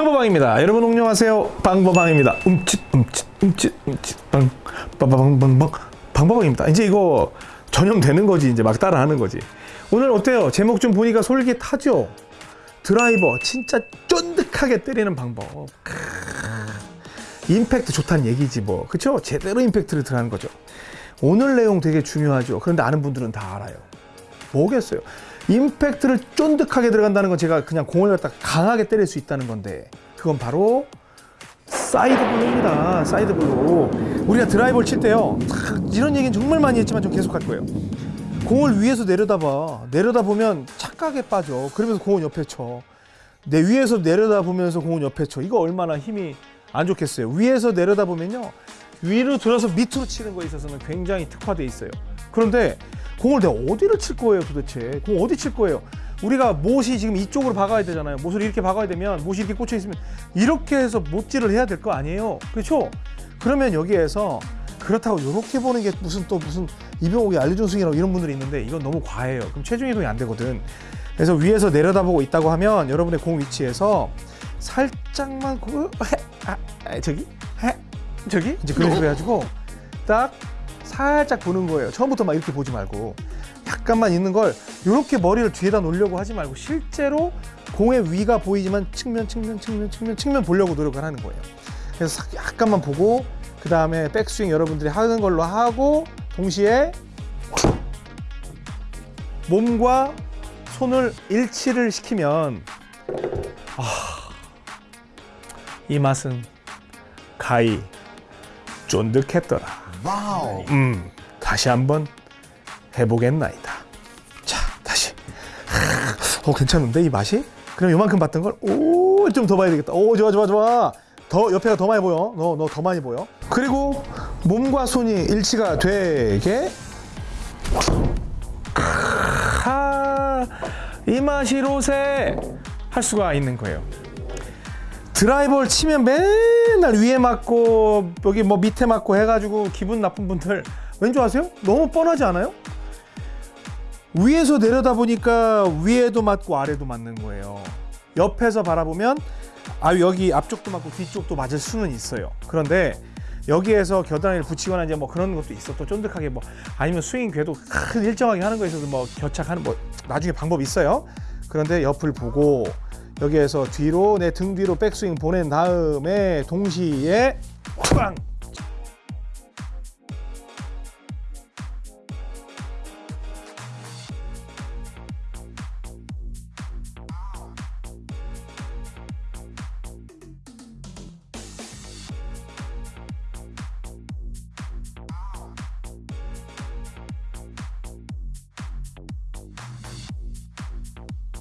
방법방입니다. 여러분 안녕하세요. 방법방입니다. 움칫 움칫 움칫 움칫 방 빠바방방방 방법방입니다. 이제 이거 전염되는 거지 이제 막 따라하는 거지. 오늘 어때요? 제목 좀 보니까 솔깃하죠? 드라이버 진짜 쫀득하게 때리는 방법. 임팩트 좋다는 얘기지 뭐. 그쵸? 제대로 임팩트를 들어가는 거죠. 오늘 내용 되게 중요하죠. 그런데 아는 분들은 다 알아요. 뭐겠어요? 임팩트를 쫀득하게 들어간다는 건 제가 그냥 공을 갖다 강하게 때릴 수 있다는 건데 그건 바로 side blow입니다. side blow. 우리가 드라이버를 칠 때요. 탁, 이런 얘기는 정말 많이 했지만 좀 계속 할 거예요. 공을 위에서 내려다봐. 내려다보면 착각에 빠져. 그러면서 공은 옆에 쳐. 내 위에서 내려다보면서 공은 옆에 쳐. 이거 얼마나 힘이 안 좋겠어요. 위에서 내려다보면요. 위로 들어서 밑으로 치는 거에 있어서는 굉장히 특화돼 있어요. 그런데 공을 내가 어디를 칠 거예요 도대체? 공 어디 칠 거예요? 우리가 못이 지금 이쪽으로 박아야 되잖아요. 못을 이렇게 박아야 되면 못이 이렇게 꽂혀 있으면 이렇게 해서 못질을 해야 될 거 아니에요. 그렇죠? 그러면 여기에서 그렇다고 이렇게 보는 게 무슨 또 무슨 이병옥이 알려준 승이라고 이런 분들이 있는데 이건 너무 과해요. 그럼 체중 이동이 안 되거든. 그래서 위에서 내려다보고 있다고 하면 여러분의 공 위치에서 살짝만 해, 아, 아, 저기 해, 저기 이제 그런 식으로 해가지고 딱 살짝 보는 거예요. 처음부터 막 이렇게 보지 말고 약간만 있는 걸 이렇게 머리를 뒤에다 놓으려고 하지 말고 실제로 공의 위가 보이지만 측면 측면 측면 측면 측면 보려고 노력을 하는 거예요. 그래서 싹 약간만 보고 그 다음에 백스윙 여러분들이 하는 걸로 하고 동시에 몸과 손을 일치를 시키면 아, 이 맛은 가히 쫀득했더라. 와우. 음, 다시 한번 해보겠나이다. 자, 다시. 어, 괜찮은데 이 맛이? 그럼 요만큼 봤던 걸, 오, 좀 더 봐야 되겠다. 오, 좋아, 좋아, 좋아. 더 옆에가 더 많이 보여. 너, 너 더 많이 보여. 그리고 몸과 손이 일치가 되게. 아, 이 맛이 로세 할 수가 있는 거예요. 드라이버를 치면 맨날 위에 맞고 여기 뭐 밑에 맞고 해가지고 기분 나쁜 분들 왠지 아세요? 너무 뻔하지 않아요? 위에서 내려다 보니까 위에도 맞고 아래도 맞는 거예요. 옆에서 바라보면 아 여기 앞쪽도 맞고 뒤쪽도 맞을 수는 있어요. 그런데 여기에서 겨드랑이를 붙이거나 이제 뭐 그런 것도 있어 또 쫀득하게 뭐 아니면 스윙 궤도 큰 일정하게 하는 거에 있어서 뭐 겨착하는 뭐 나중에 방법 있어요. 그런데 옆을 보고 여기에서 뒤로 내 등 뒤로 백스윙 보낸 다음에 동시에 빵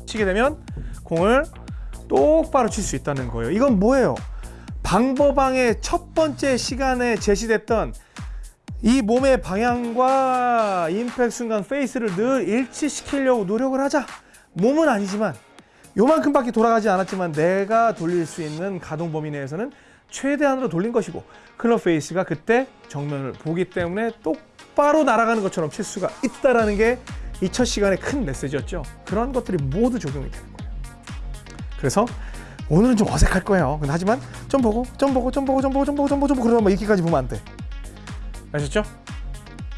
치게 되면 공을 똑바로 칠 수 있다는 거예요. 이건 뭐예요? 방법왕의 첫 번째 시간에 제시됐던 이 몸의 방향과 임팩트 순간 페이스를 늘 일치시키려고 노력을 하자. 몸은 아니지만 요만큼밖에 돌아가지 않았지만 내가 돌릴 수 있는 가동 범위 내에서는 최대한으로 돌린 것이고 클럽 페이스가 그때 정면을 보기 때문에 똑바로 날아가는 것처럼 칠 수가 있다라는 게 이 첫 시간의 큰 메시지였죠. 그런 것들이 모두 적용이 되는 거예요. 그래서 오늘은 좀 어색할 거예요. 하지만 좀 보고, 좀 보고, 좀 보고, 좀 보고, 좀 보고, 좀 보고, 좀 보고 그러다 뭐 이렇게까지 보면 안 돼. 아셨죠?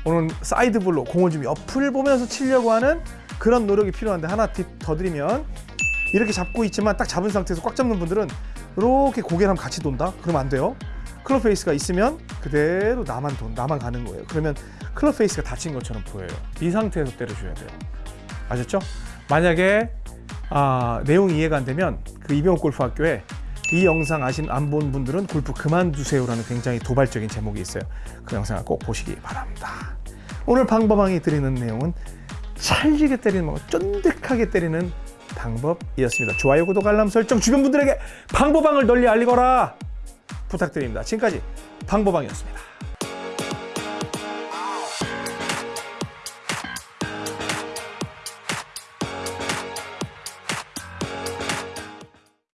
오늘 side blow로 공을 좀 옆을 보면서 치려고 하는 그런 노력이 필요한데 하나 팁 더 드리면 이렇게 잡고 있지만 딱 잡은 상태에서 꽉 잡는 분들은 이렇게 한번 같이 돈다? 그러면 안 돼요. 클럽 페이스가 있으면 그대로 나만 돈, 나만 가는 거예요. 그러면 클럽 페이스가 닫힌 것처럼 보여요. 이 상태에서 때려줘야 돼요. 아셨죠? 만약에 아, 내용이 이해가 안 되면 그 이병옥 골프학교에 이 영상 아신 안 본 분들은 골프 그만두세요라는 굉장히 도발적인 제목이 있어요. 그 영상을 꼭 보시기 바랍니다. 오늘 방법왕이 드리는 내용은 찰지게 때리는 방법, 쫀득하게 때리는 방법이었습니다. 좋아요, 구독, 알람 설정 주변 분들에게 방법왕을 널리 알리거라 부탁드립니다. 지금까지 방법왕이었습니다.